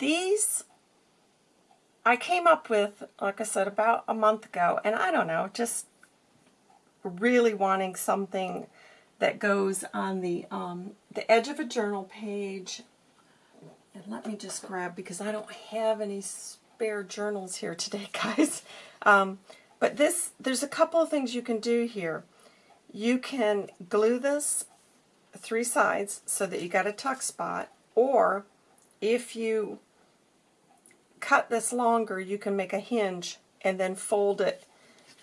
these I came up with, like I said, about a month ago, and I don't know, just really wanting something that goes on the um, the edge of a journal page. And let me just grab, because I don't have any spare journals here today, guys. Um, but this, there's a couple of things you can do here. You can glue this three sides so that you got a tuck spot, or if you cut this longer, you can make a hinge and then fold it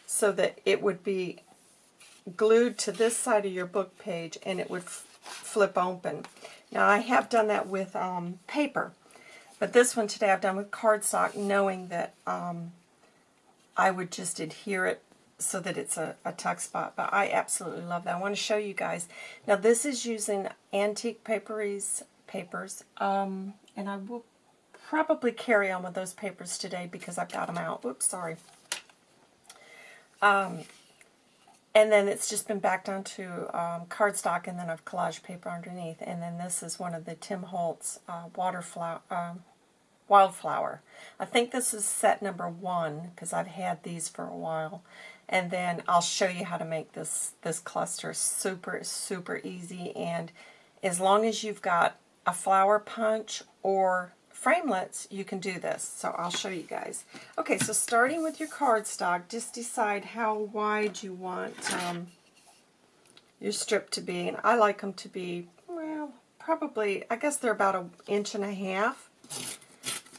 so that it would be glued to this side of your book page and it would flip open. Now I have done that with um, paper, but this one today I've done with cardstock knowing that um, I would just adhere it so that it's a, a tuck spot, but I absolutely love that. I want to show you guys. Now this is using Antique Paperies papers, um, and I will probably carry on with those papers today because I've got them out. Oops, sorry. Um, and then it's just been backed onto um, cardstock, and then I've collage paper underneath. And then this is one of the Tim Holtz uh, waterflower, um, wildflower. I think this is set number one because I've had these for a while. And then I'll show you how to make this, this cluster super, super easy. And as long as you've got a flower punch or framelits, you can do this. So I'll show you guys. Okay, so starting with your cardstock, just decide how wide you want um, your strip to be. And I like them to be, well, probably, I guess they're about an inch and a half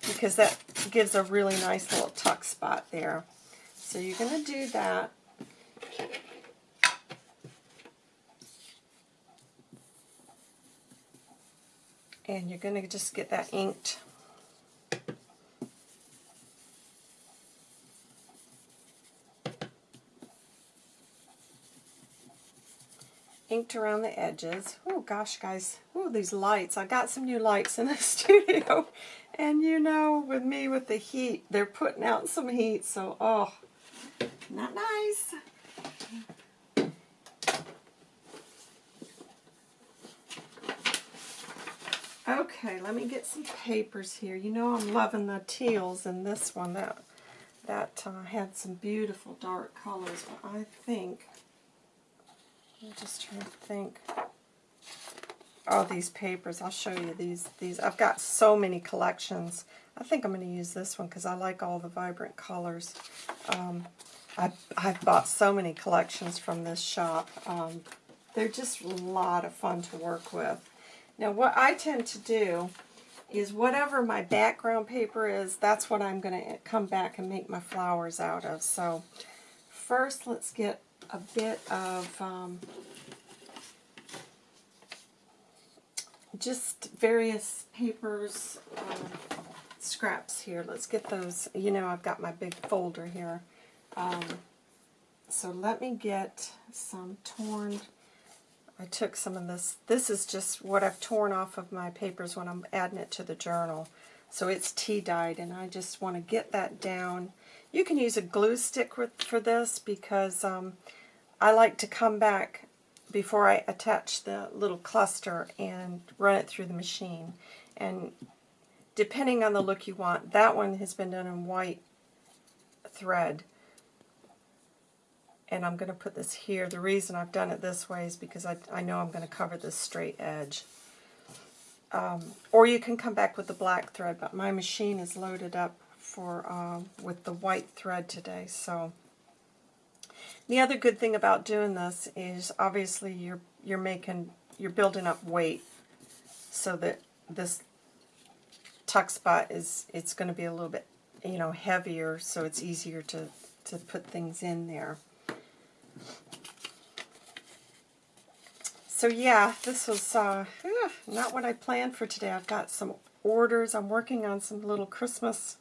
because that gives a really nice little tuck spot there. So you're going to do that. And you're going to just get that inked inked around the edges. Oh gosh, guys. Oh, these lights. I got some new lights in the studio. And you know, with me with the heat, they're putting out some heat. So, oh, not nice. Okay, let me get some papers here. You know I'm loving the teals in this one. That, that uh, had some beautiful dark colors, but I think I'm just trying to think. All these papers, I'll show you these. These I've got so many collections. I think I'm going to use this one because I like all the vibrant colors. Um, I, I've bought so many collections from this shop. Um, they're just a lot of fun to work with. Now what I tend to do is whatever my background paper is, that's what I'm going to come back and make my flowers out of. So first let's get a bit of um, just various papers, um, scraps here. Let's get those. You know, I've got my big folder here. Um, so let me get some torn. I took some of this. This is just what I've torn off of my papers when I'm adding it to the journal. So it's tea dyed, and I just want to get that down. You can use a glue stick with, for this because um, I like to come back before I attach the little cluster and run it through the machine. And depending on the look you want, that one has been done in white thread. And I'm going to put this here. The reason I've done it this way is because I, I know I'm going to cover this straight edge. Um, or you can come back with the black thread, but my machine is loaded up for uh, with the white thread today, so the other good thing about doing this is obviously you're you're making you're building up weight so that this tuck spot is it's going to be a little bit you know heavier so it's easier to to put things in there. So yeah, this was uh, not what I planned for today. I've got some orders. I'm working on some little Christmas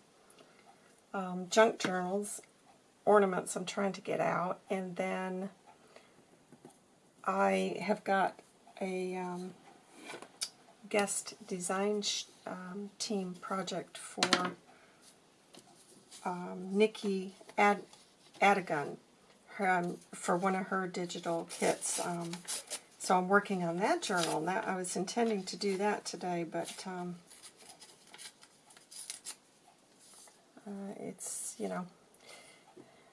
um, junk journals ornaments I'm trying to get out. And then I have got a um, guest design um, team project for um, Nikki Ad her, um, for one of her digital kits. Um, so I'm working on that journal. That I was intending to do that today, but um, uh, it's, you know,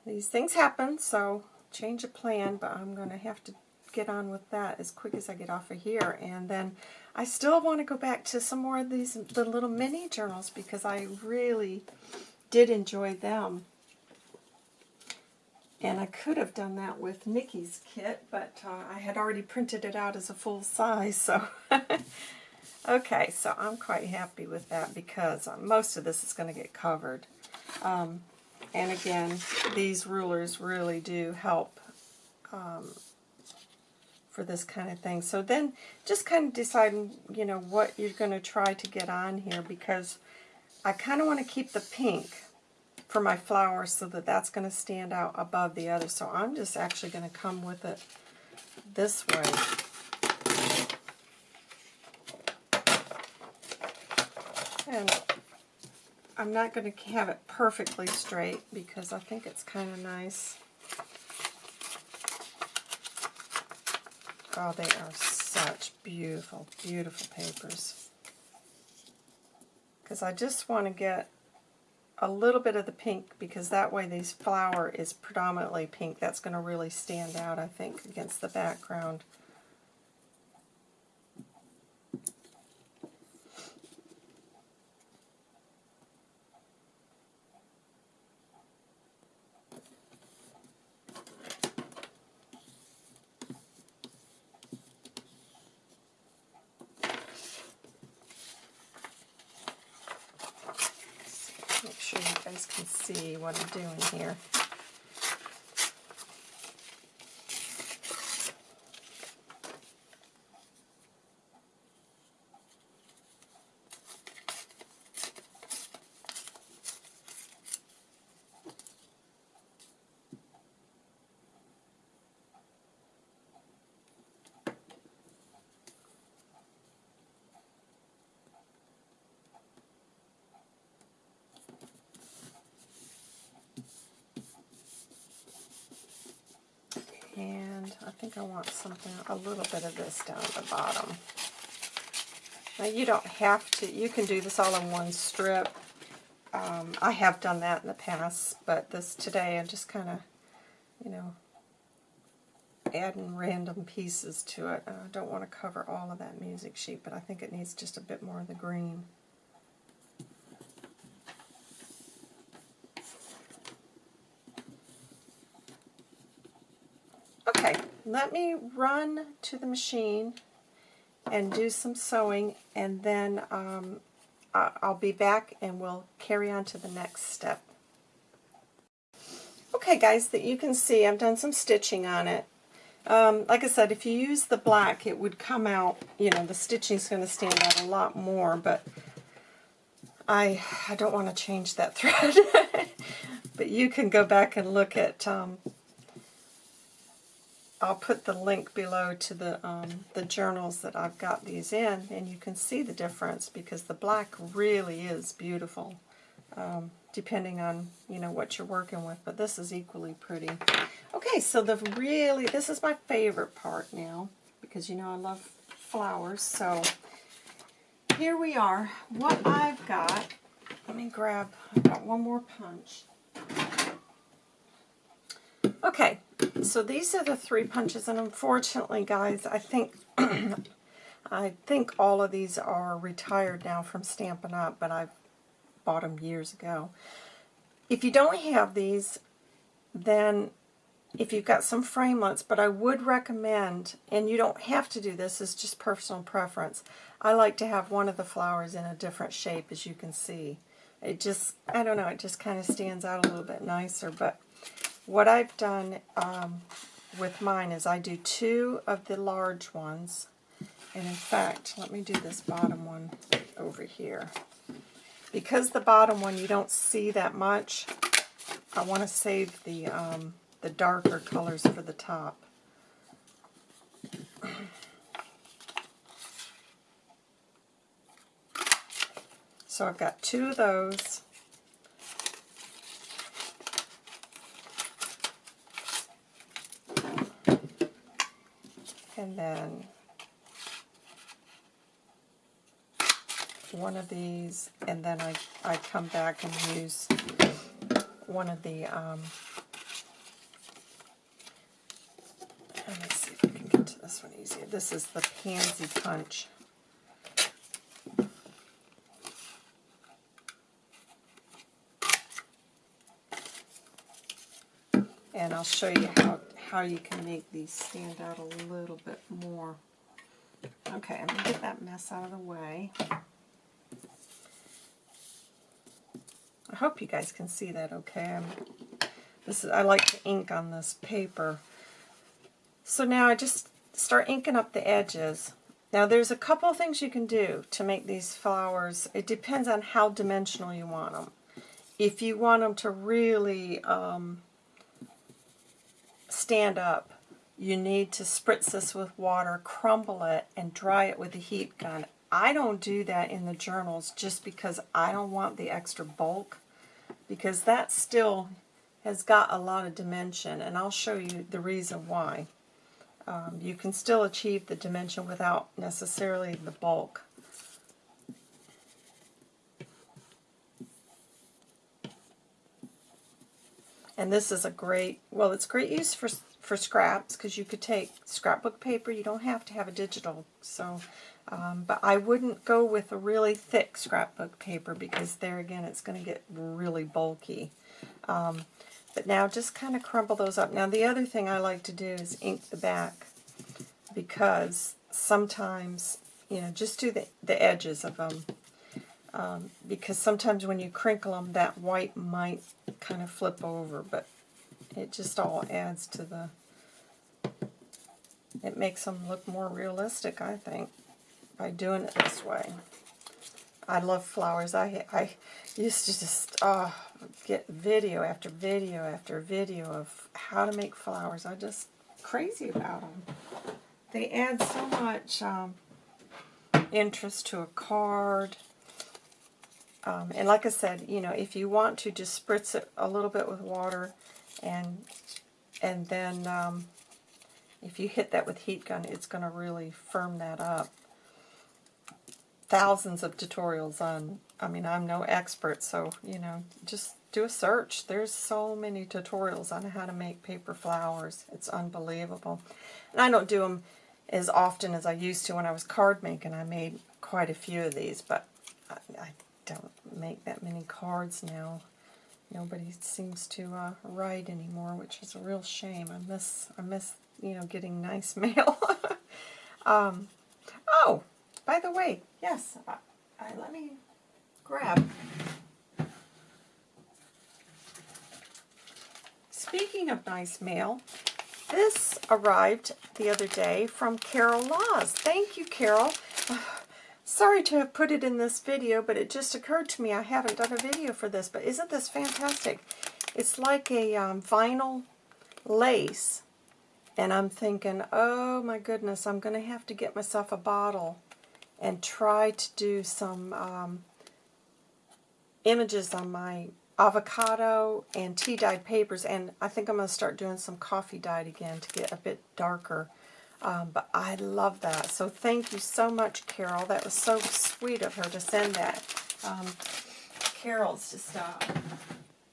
these things happen, so change of plan, but I'm going to have to get on with that as quick as I get off of here. And then I still want to go back to some more of these the little mini journals because I really did enjoy them. And I could have done that with Nikki's kit, but uh, I had already printed it out as a full size, so... okay, so I'm quite happy with that because uh, most of this is going to get covered. Um, and again, these rulers really do help um, for this kind of thing. So then just kind of deciding, you know, what you're going to try to get on here because I kind of want to keep the pink for my flowers so that that's going to stand out above the other. So I'm just actually going to come with it this way. And I'm not going to have it perfectly straight because I think it's kind of nice. Oh, they are such beautiful, beautiful papers. Because I just want to get a little bit of the pink because that way this flower is predominantly pink. That's going to really stand out, I think, against the background. See what I'm doing here. And I think I want something, a little bit of this down at the bottom. Now you don't have to, you can do this all in one strip. Um, I have done that in the past, but this today I'm just kind of, you know, adding random pieces to it. I don't want to cover all of that music sheet, but I think it needs just a bit more of the green. Let me run to the machine and do some sewing and then um, I'll be back and we'll carry on to the next step. Okay guys, that you can see I've done some stitching on it. Um, like I said, if you use the black, it would come out, you know, the stitching is going to stand out a lot more, but I, I don't want to change that thread. but you can go back and look at um, I'll put the link below to the, um, the journals that I've got these in, and you can see the difference because the black really is beautiful, um, depending on, you know, what you're working with, but this is equally pretty. Okay, so the really, this is my favorite part now, because you know I love flowers, so here we are. What I've got, let me grab, I've got one more punch. Okay, so these are the three punches, and unfortunately, guys, I think I think all of these are retired now from Stampin' Up, but I bought them years ago. If you don't have these, then if you've got some framelits, but I would recommend, and you don't have to do this, it's just personal preference. I like to have one of the flowers in a different shape, as you can see. It just, I don't know, it just kind of stands out a little bit nicer, but what I've done um, with mine is I do two of the large ones. And in fact, let me do this bottom one over here. Because the bottom one you don't see that much, I want to save the, um, the darker colors for the top. So I've got two of those. And then one of these, and then I, I come back and use one of the, um, let me see if I can get to this one easier. This is the Pansy Punch. And I'll show you how, how you can make these stand out a little bit more. Okay, I'm going to get that mess out of the way. I hope you guys can see that okay. I'm, this is, I like to ink on this paper. So now I just start inking up the edges. Now there's a couple things you can do to make these flowers. It depends on how dimensional you want them. If you want them to really um, stand up, you need to spritz this with water, crumble it, and dry it with a heat gun. I don't do that in the journals just because I don't want the extra bulk because that still has got a lot of dimension and I'll show you the reason why. Um, you can still achieve the dimension without necessarily the bulk. And this is a great, well it's great use for for scraps because you could take scrapbook paper. You don't have to have a digital. So, um, But I wouldn't go with a really thick scrapbook paper because there again it's going to get really bulky. Um, but now just kind of crumble those up. Now the other thing I like to do is ink the back because sometimes, you know, just do the, the edges of them. Um, because sometimes when you crinkle them, that white might kind of flip over, but it just all adds to the, it makes them look more realistic, I think, by doing it this way. I love flowers. I, I used to just uh, get video after video after video of how to make flowers. I just crazy about them. They add so much um, interest to a card. Um, and like I said, you know, if you want to, just spritz it a little bit with water and and then um, if you hit that with heat gun, it's going to really firm that up. Thousands of tutorials on, I mean, I'm no expert, so, you know, just do a search. There's so many tutorials on how to make paper flowers. It's unbelievable. And I don't do them as often as I used to when I was card making. I made quite a few of these, but I, I don't make that many cards now nobody seems to uh, write anymore, which is a real shame. I miss, I miss, you know, getting nice mail. um, oh, by the way, yes, I, I, let me grab. Speaking of nice mail, this arrived the other day from Carol Laws. Thank you, Carol. Sorry to have put it in this video, but it just occurred to me I haven't done a video for this, but isn't this fantastic? It's like a um, vinyl lace, and I'm thinking, oh my goodness, I'm going to have to get myself a bottle and try to do some um, images on my avocado and tea-dyed papers, and I think I'm going to start doing some coffee dyed again to get a bit darker. Um, but I love that. So thank you so much, Carol. That was so sweet of her to send that. Um, Carol's just, uh,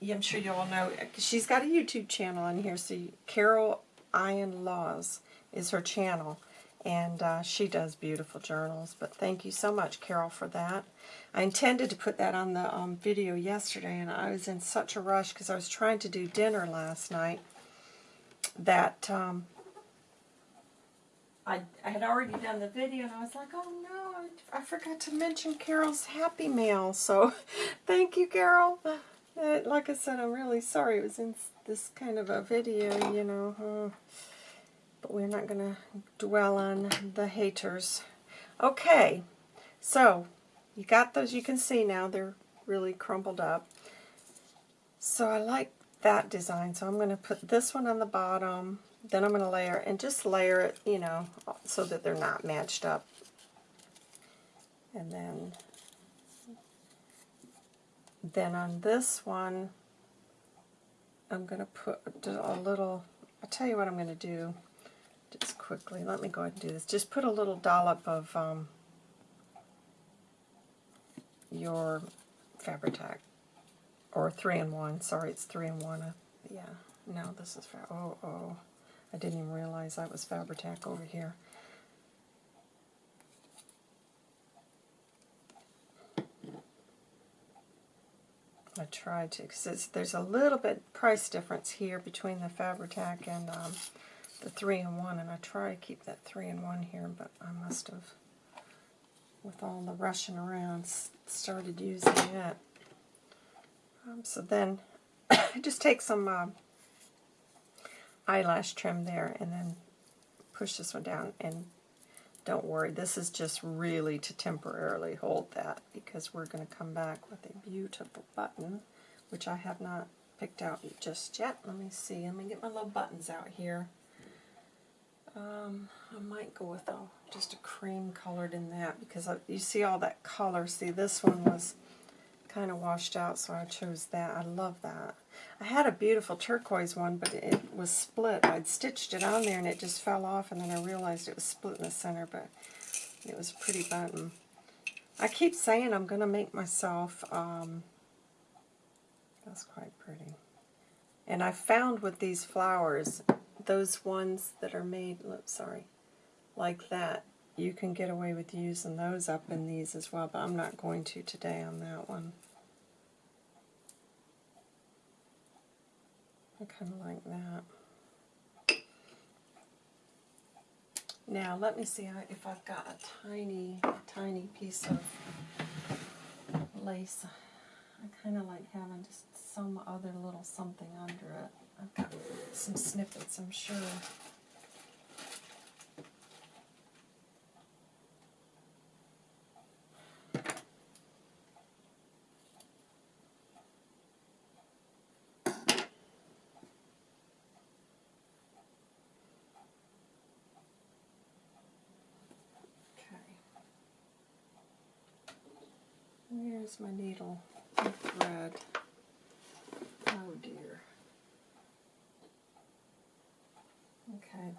I'm sure you all know, she's got a YouTube channel on here. So Carol Ian Laws is her channel. And uh, she does beautiful journals. But thank you so much, Carol, for that. I intended to put that on the um, video yesterday, and I was in such a rush because I was trying to do dinner last night that um, I, I had already done the video and I was like, oh no, I, I forgot to mention Carol's Happy Mail. So thank you, Carol. Uh, like I said, I'm really sorry it was in this kind of a video, you know. But we're not going to dwell on the haters. Okay, so you got those. You can see now they're really crumpled up. So I like that design. So I'm going to put this one on the bottom then I'm going to layer, and just layer it, you know, so that they're not matched up. And then, then on this one, I'm going to put a little, I'll tell you what I'm going to do just quickly. Let me go ahead and do this. Just put a little dollop of um, your Fabri-Tac. Or 3-in-1. Sorry, it's 3-in-1. Uh, yeah, no, this is... Oh, oh. I didn't even realize that was Fabri-Tac over here. I tried to, because there's a little bit price difference here between the Fabri-Tac and um, the 3-in-1, and I try to keep that 3-in-1 here, but I must have, with all the rushing around, started using it. Um, so then, I just take some uh, eyelash trim there, and then push this one down, and don't worry, this is just really to temporarily hold that because we're going to come back with a beautiful button, which I have not picked out just yet. Let me see. Let me get my little buttons out here. Um, I might go with a, just a cream colored in that because I, you see all that color. See, this one was kind of washed out, so I chose that. I love that. I had a beautiful turquoise one, but it was split. I'd stitched it on there and it just fell off, and then I realized it was split in the center, but it was a pretty button. I keep saying I'm going to make myself, um, that's quite pretty. And I found with these flowers, those ones that are made, oops, sorry, like that, you can get away with using those up in these as well, but I'm not going to today on that one. I kind of like that. Now let me see if I've got a tiny, tiny piece of lace. I kind of like having just some other little something under it. I've got some snippets, I'm sure. Where's my needle and thread? Oh dear. Okay,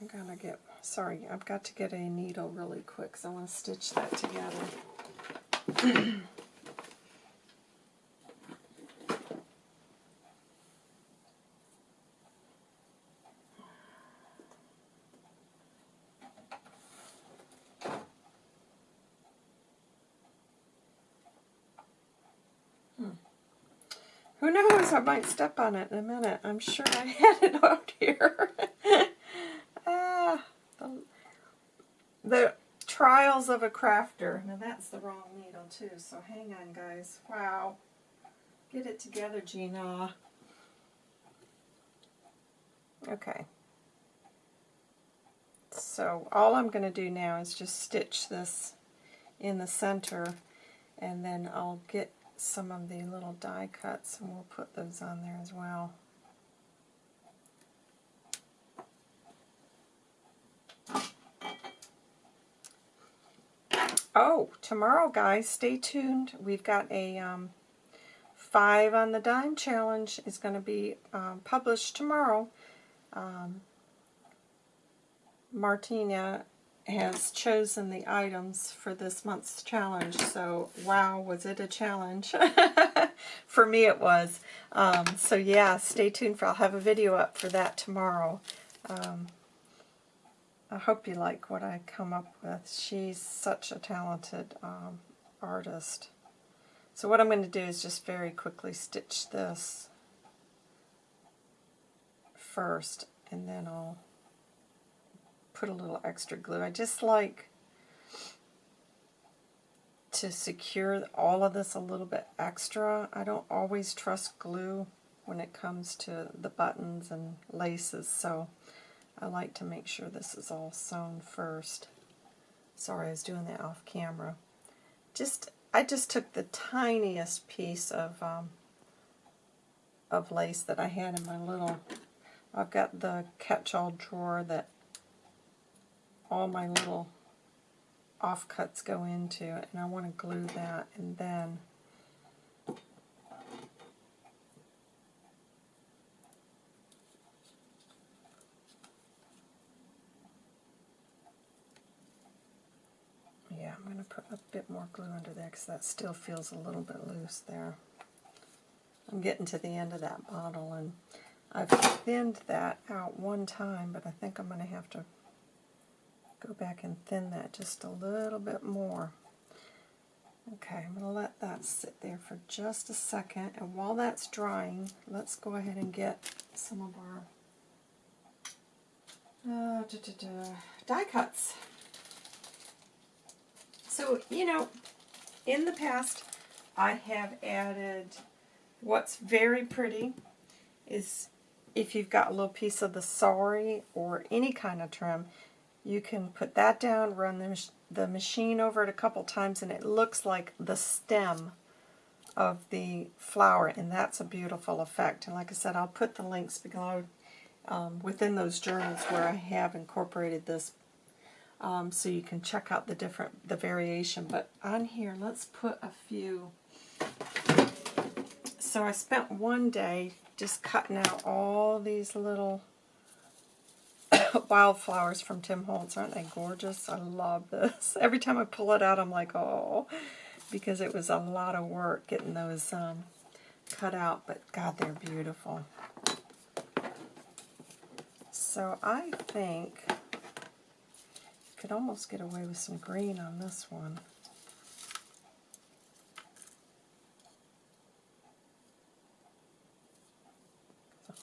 I'm gonna get, sorry, I've got to get a needle really quick because I want to stitch that together. Knows, I might step on it in a minute. I'm sure I had it out here. ah, the, the trials of a crafter. Now that's the wrong needle too, so hang on guys. Wow. Get it together, Gina. Okay. So all I'm going to do now is just stitch this in the center and then I'll get some of the little die cuts and we'll put those on there as well. Oh, tomorrow guys, stay tuned. We've got a um, 5 on the dime challenge is going to be um, published tomorrow. Um, Martina has chosen the items for this month's challenge. So, wow, was it a challenge? for me it was. Um, so yeah, stay tuned for, I'll have a video up for that tomorrow. Um, I hope you like what I come up with. She's such a talented um, artist. So what I'm going to do is just very quickly stitch this first, and then I'll put a little extra glue. I just like to secure all of this a little bit extra. I don't always trust glue when it comes to the buttons and laces, so I like to make sure this is all sewn first. Sorry, I was doing that off camera. Just, I just took the tiniest piece of um, of lace that I had in my little, I've got the catch-all drawer that all my little offcuts go into it and I want to glue that and then yeah I'm going to put a bit more glue under there because that still feels a little bit loose there. I'm getting to the end of that bottle and I've thinned that out one time, but I think I'm going to have to go back and thin that just a little bit more. Okay, I'm going to let that sit there for just a second, and while that's drying, let's go ahead and get some of our uh, da, da, da, die cuts. So, you know, in the past, I have added what's very pretty is if you've got a little piece of the sari or any kind of trim, you can put that down, run the, the machine over it a couple times, and it looks like the stem of the flower, and that's a beautiful effect. And like I said, I'll put the links below um, within those journals where I have incorporated this um, so you can check out the different, the variation. But on here, let's put a few. So I spent one day just cutting out all these little wildflowers from Tim Holtz. Aren't they gorgeous? I love this. Every time I pull it out, I'm like, oh, because it was a lot of work getting those um, cut out. But God, they're beautiful. So I think you could almost get away with some green on this one.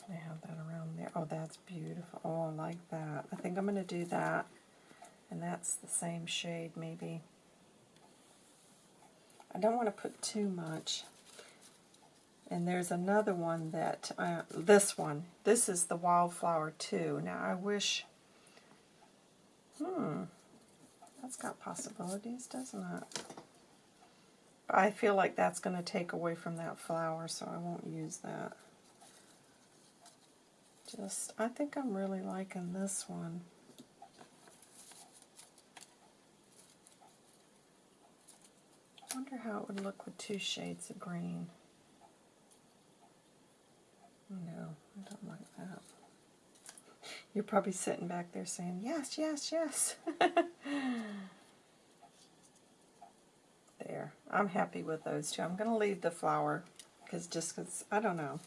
To have that around there. Oh, that's beautiful. Oh, I like that. I think I'm going to do that. And that's the same shade, maybe. I don't want to put too much. And there's another one that, uh, this one, this is the Wildflower 2. Now I wish, hmm, that's got possibilities, doesn't it? I feel like that's going to take away from that flower, so I won't use that. Just, I think I'm really liking this one. I wonder how it would look with two shades of green. No, I don't like that. You're probably sitting back there saying, yes, yes, yes. there. I'm happy with those two. I'm going to leave the flower because just because, I don't know.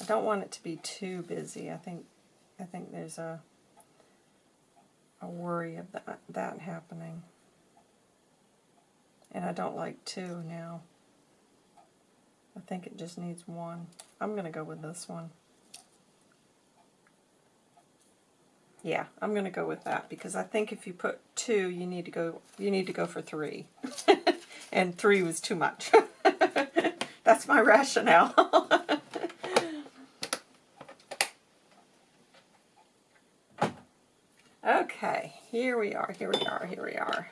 I don't want it to be too busy. I think I think there's a a worry of that, that happening. And I don't like two now. I think it just needs one. I'm going to go with this one. Yeah, I'm going to go with that because I think if you put two, you need to go you need to go for three. and three was too much. That's my rationale. okay, here we are, here we are, here we are.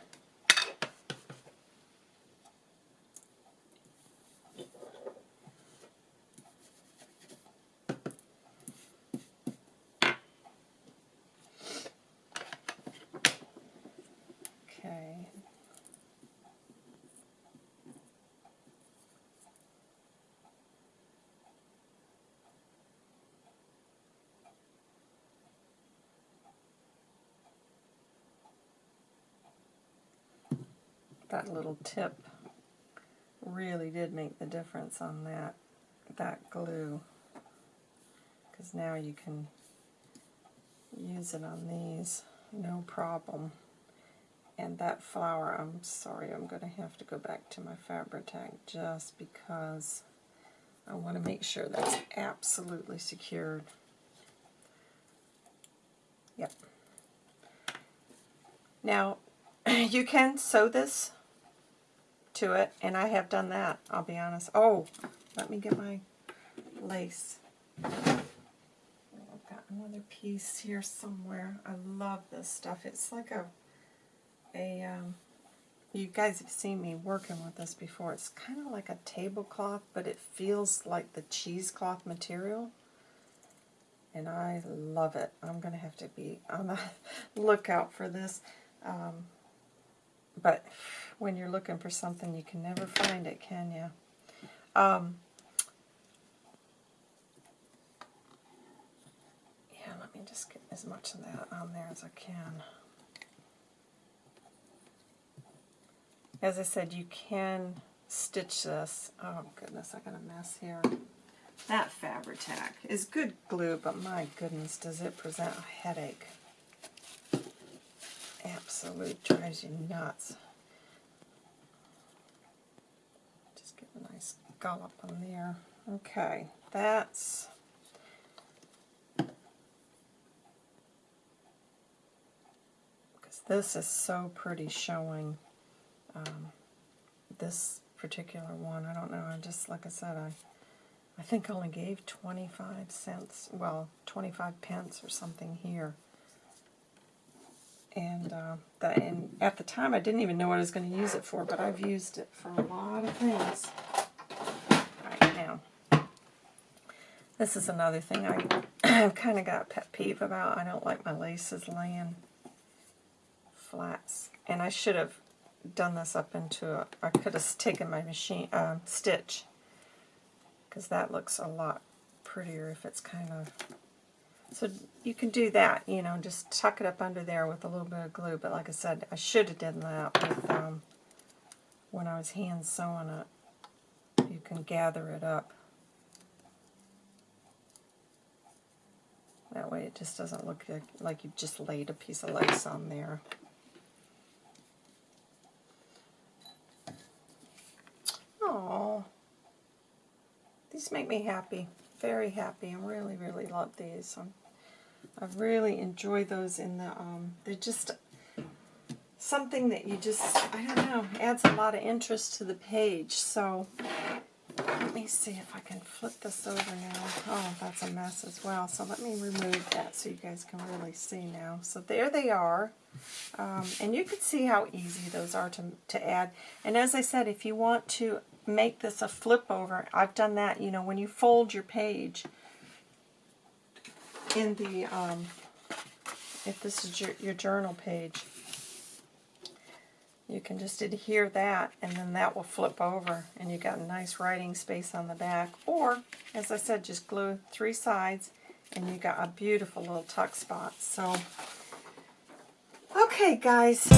That little tip really did make the difference on that that glue. Because now you can use it on these no problem. And that flower I'm sorry I'm going to have to go back to my Fabri-Tac just because I want to make sure that's absolutely secured. Yep. Now you can sew this to it, and I have done that, I'll be honest. Oh, let me get my lace. I've got another piece here somewhere. I love this stuff. It's like a, a um, you guys have seen me working with this before. It's kind of like a tablecloth, but it feels like the cheesecloth material. And I love it. I'm going to have to be on the lookout for this. Um, but when you're looking for something, you can never find it, can you? Um, yeah, let me just get as much of that on there as I can. as I said, you can stitch this. Oh goodness, I got a mess here. That Fabri-Tac is good glue, but my goodness, does it present a headache. Absolute drives you nuts. Just get a nice gallop on there. Okay, that's because this is so pretty showing um, this particular one. I don't know. I just like I said, I I think I only gave 25 cents, well, 25 pence or something here. And, uh, that, and at the time I didn't even know what I was going to use it for, but I've used it for a lot of things. Right now. This is another thing I, I've kind of got pet peeve about. I don't like my laces laying flats. And I should have done this up into a, I could have taken my machine, uh, stitch because that looks a lot prettier if it's kind of... So you can do that, you know, just tuck it up under there with a little bit of glue. But like I said, I should have done that with, um, when I was hand sewing it. You can gather it up. That way it just doesn't look like, like you just laid a piece of lace on there. Oh. These make me happy, very happy. I really, really love these. I'm, I really enjoy those in the, um, they're just something that you just, I don't know, adds a lot of interest to the page. So let me see if I can flip this over now. Oh, that's a mess as well. So let me remove that so you guys can really see now. So there they are. Um, and you can see how easy those are to, to add. And as I said, if you want to make this a flip over. I've done that, you know, when you fold your page in the, um, if this is your, your journal page, you can just adhere that and then that will flip over and you got a nice writing space on the back. Or, as I said, just glue three sides and you got a beautiful little tuck spot. So, okay guys.